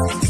oh, you.